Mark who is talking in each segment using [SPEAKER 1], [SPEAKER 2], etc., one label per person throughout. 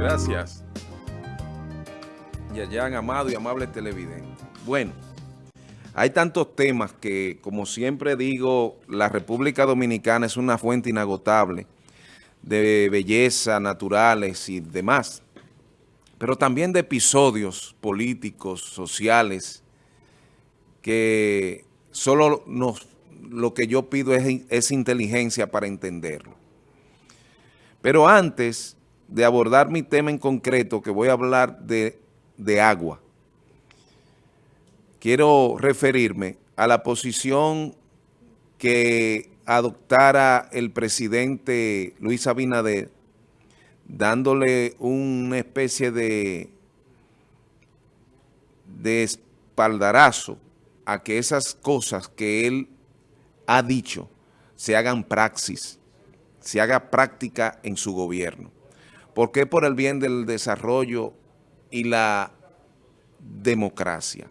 [SPEAKER 1] Gracias. Yayan, amado y amable televidente. Bueno, hay tantos temas que, como siempre digo, la República Dominicana es una fuente inagotable de belleza naturales y demás, pero también de episodios políticos, sociales, que solo nos, lo que yo pido es, es inteligencia para entenderlo. Pero antes de abordar mi tema en concreto, que voy a hablar de, de agua, quiero referirme a la posición que adoptara el presidente Luis Abinader, dándole una especie de, de espaldarazo a que esas cosas que él ha dicho se hagan praxis, se haga práctica en su gobierno porque es por el bien del desarrollo y la democracia.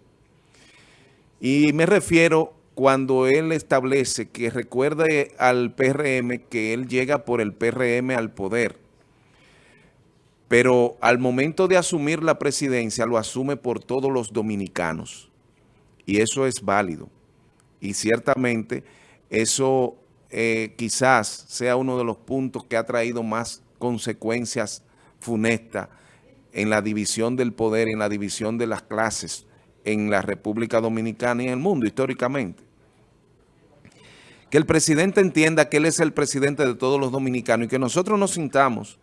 [SPEAKER 1] Y me refiero cuando él establece que recuerde al PRM que él llega por el PRM al poder, pero al momento de asumir la presidencia lo asume por todos los dominicanos. Y eso es válido. Y ciertamente eso eh, quizás sea uno de los puntos que ha traído más consecuencias funestas en la división del poder, en la división de las clases en la República Dominicana y en el mundo históricamente. Que el presidente entienda que él es el presidente de todos los dominicanos y que nosotros nos sintamos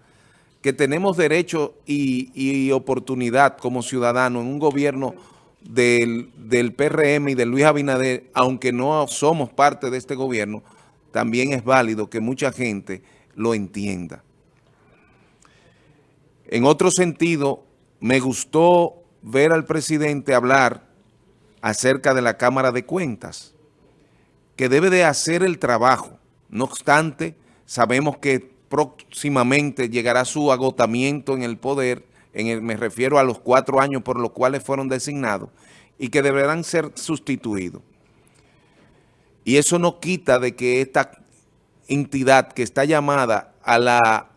[SPEAKER 1] que tenemos derecho y, oportunidad como ciudadanos en un gobierno del, del PRM y de Luis Abinader, aunque no somos parte de este gobierno, también es válido que mucha gente lo entienda. En otro sentido, me gustó ver al presidente hablar acerca de la Cámara de Cuentas, que debe de hacer el trabajo. No obstante, sabemos que próximamente llegará su agotamiento en el poder, en me refiero a los cuatro años por los cuales fueron designados, y que deberán ser sustituidos. Y eso no quita de que esta entidad que está llamada a la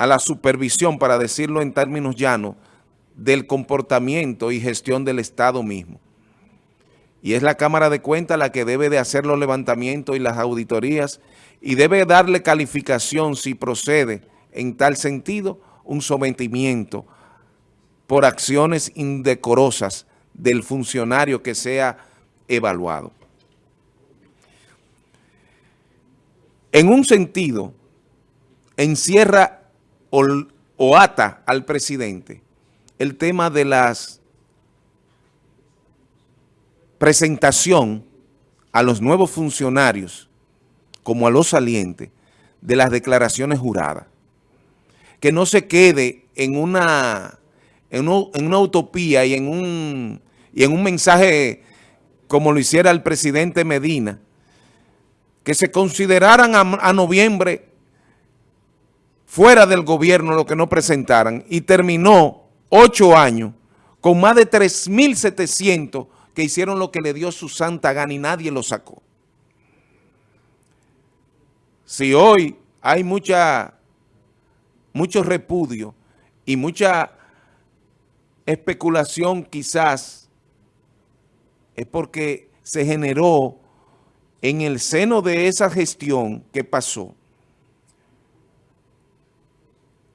[SPEAKER 1] a la supervisión, para decirlo en términos llanos, del comportamiento y gestión del Estado mismo. Y es la Cámara de Cuentas la que debe de hacer los levantamientos y las auditorías y debe darle calificación si procede en tal sentido un sometimiento por acciones indecorosas del funcionario que sea evaluado. En un sentido, encierra o, ata al presidente el tema de las presentación a los nuevos funcionarios como a los salientes de las declaraciones juradas. Que no se quede en una, en, una utopía y en, un, y en un mensaje como lo hiciera el presidente Medina, que se consideraran a noviembre fuera del gobierno lo que no presentaran y terminó ocho años con más de 3.700 que hicieron lo que le dio su santa gana y nadie lo sacó. Si hoy hay mucha, mucho repudio y mucha especulación quizás, es porque se generó en el seno de esa gestión que pasó,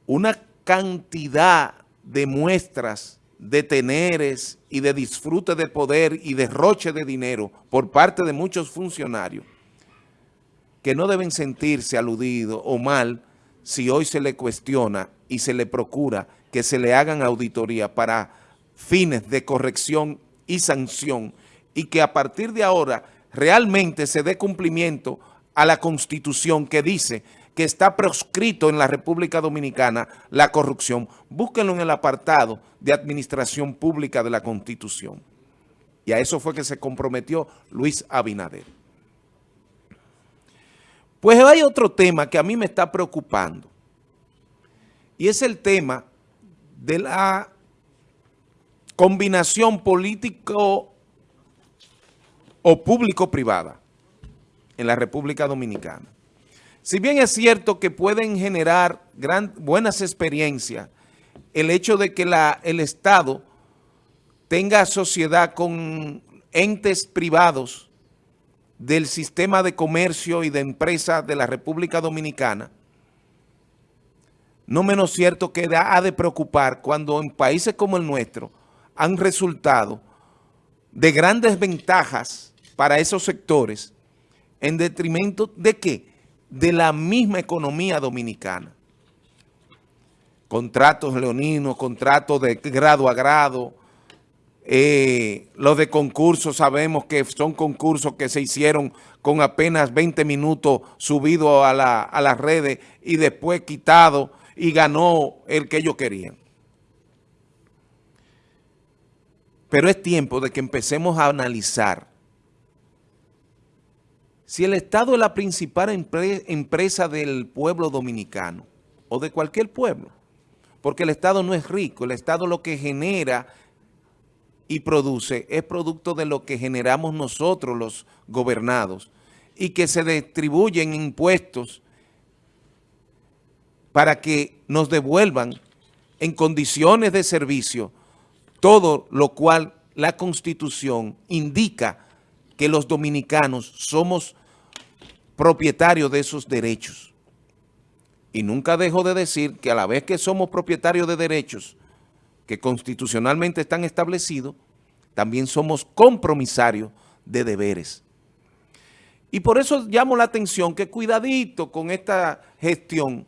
[SPEAKER 1] una cantidad de muestras de teneres y de disfrute de poder y derroche de dinero por parte de muchos funcionarios que no deben sentirse aludidos o mal si hoy se le cuestiona y se le procura que se le hagan auditoría para fines de corrección y sanción y que a partir de ahora realmente se dé cumplimiento a la Constitución que dice que está proscrito en la República Dominicana la corrupción. Búsquenlo en el apartado de Administración Pública de la Constitución. Y a eso fue que se comprometió Luis Abinader. Pues hay otro tema que a mí me está preocupando. Y es el tema de la combinación político o público-privada en la República Dominicana. Si bien es cierto que pueden generar gran, buenas experiencias, el hecho de que el Estado tenga sociedad con entes privados del sistema de comercio y de empresas de la República Dominicana, no menos cierto que ha de preocupar cuando en países como el nuestro han resultado de grandes ventajas para esos sectores en detrimento de qué? De la misma economía dominicana. Contratos leoninos, contratos de grado a grado, eh, los de concursos sabemos que son concursos que se hicieron con apenas 20 minutos subidos a, la, a las redes y después quitado y ganó el que ellos querían. Pero es tiempo de que empecemos a analizar si el Estado es la principal empresa del pueblo dominicano o de cualquier pueblo, porque el Estado no es rico, el Estado lo que genera y produce es producto de lo que generamos nosotros los gobernados y que se distribuyen impuestos para que nos devuelvan en condiciones de servicio todo lo cual la Constitución indica que los dominicanos somos propietarios de esos derechos. Y nunca dejo de decir que a la vez que somos propietarios de derechos que constitucionalmente están establecidos, también somos compromisarios de deberes. Y por eso llamo la atención que cuidadito con esta gestión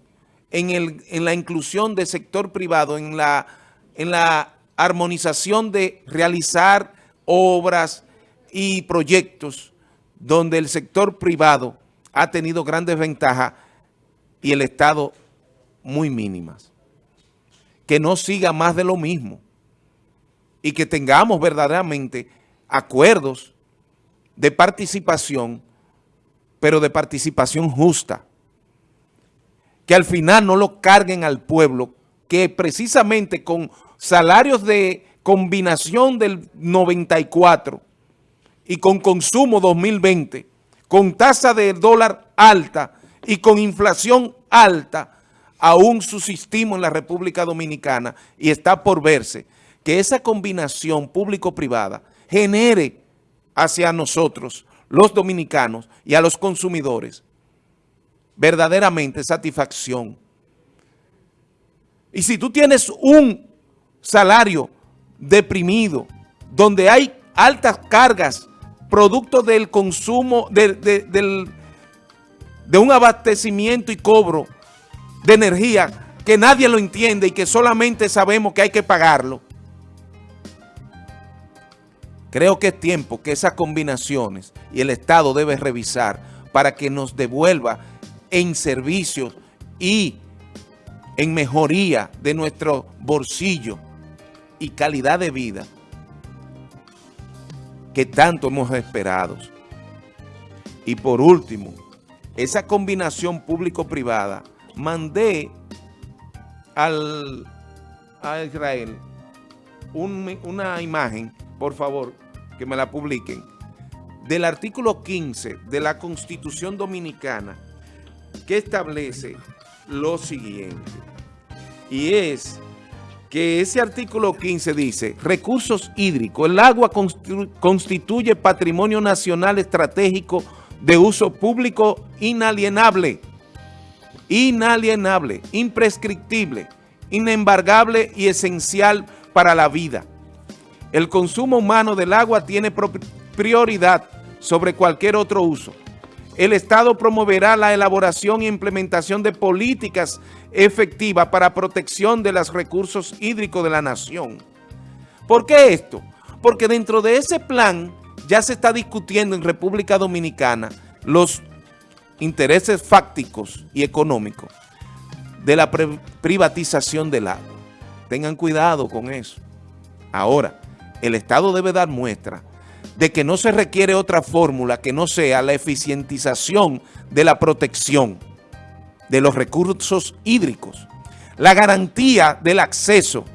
[SPEAKER 1] en, el, en la inclusión del sector privado, en la, en la armonización de realizar obras y proyectos donde el sector privado ha tenido grandes ventajas y el Estado muy mínimas. Que no siga más de lo mismo y que tengamos verdaderamente acuerdos de participación, pero de participación justa. Que al final no lo carguen al pueblo, que precisamente con salarios de combinación del 94 y con consumo 2020, con tasa de dólar alta y con inflación alta, aún subsistimos en la República Dominicana y está por verse que esa combinación público-privada genere hacia nosotros, los dominicanos y a los consumidores, verdaderamente satisfacción. Y si tú tienes un salario deprimido, donde hay altas cargas, producto del consumo, de, de un abastecimiento y cobro de energía que nadie lo entiende y que solamente sabemos que hay que pagarlo. Creo que es tiempo que esas combinaciones y el Estado debe revisar para que nos devuelva en servicios y en mejoría de nuestro bolsillo y calidad de vida que tanto hemos esperado. Y por último, esa combinación público-privada, mandé al, a Israel una imagen, por favor, que me la publiquen, del artículo 15 de la Constitución Dominicana que establece lo siguiente. Y es que ese artículo 15 dice, recursos hídricos, el agua constituye patrimonio nacional estratégico de uso público inalienable, inalienable, imprescriptible, inembargable y esencial para la vida. El consumo humano del agua tiene prioridad sobre cualquier otro uso. El Estado promoverá la elaboración e implementación de políticas efectivas para protección de los recursos hídricos de la nación. ¿Por qué esto? Porque dentro de ese plan ya se está discutiendo en República Dominicana los intereses fácticos y económicos de la privatización del agua. Tengan cuidado con eso. Ahora, el Estado debe dar muestra de que no se requiere otra fórmula que no sea la eficientización de la protección de los recursos hídricos, la garantía del acceso,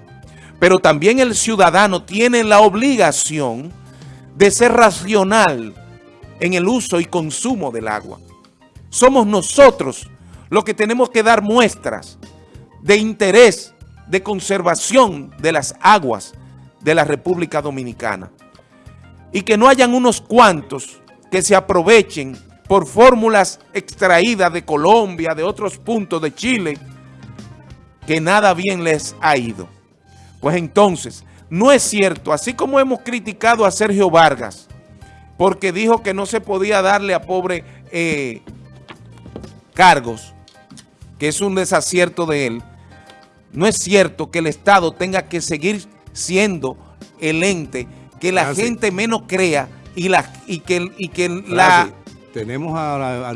[SPEAKER 1] pero también el ciudadano tiene la obligación de ser racional en el uso y consumo del agua. somos nosotros los que tenemos que dar muestras de interés, de conservación de las aguas de la República Dominicana. Y que no hayan unos cuantos que se aprovechen por fórmulas extraídas de Colombia, de otros puntos de Chile, que nada bien les ha ido. Pues entonces, no es cierto, así como hemos criticado a Sergio Vargas, porque dijo que no se podía darle a pobre eh, cargos, que es un desacierto de él, no es cierto que el Estado tenga que seguir siendo el ente que la gente menos crea y, la, y que, y que la...
[SPEAKER 2] Tenemos a,